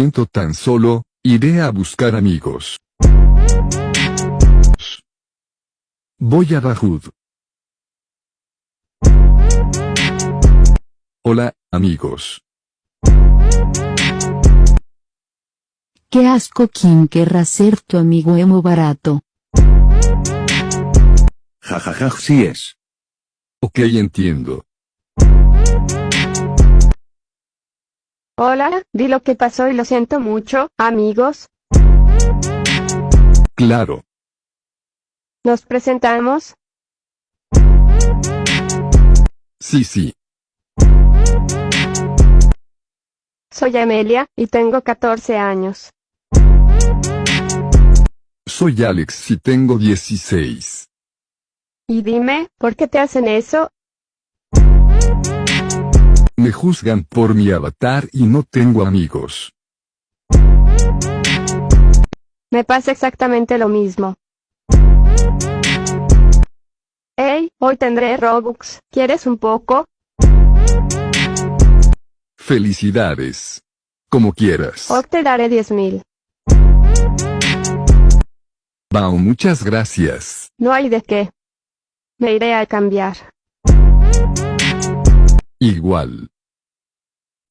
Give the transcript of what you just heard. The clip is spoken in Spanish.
siento tan solo, iré a buscar amigos. Voy a Dahud. Hola, amigos. Qué asco quien querrá ser tu amigo emo barato. Jajaja, sí es. Ok entiendo. Hola, di lo que pasó y lo siento mucho, amigos. Claro. Nos presentamos. Sí, sí. Soy Amelia, y tengo 14 años. Soy Alex y tengo 16. Y dime, ¿por qué te hacen eso? Me juzgan por mi avatar y no tengo amigos. Me pasa exactamente lo mismo. Hey, hoy tendré Robux, ¿quieres un poco? Felicidades. Como quieras. Hoy te daré 10.000. Bao, muchas gracias. No hay de qué. Me iré a cambiar. Igual.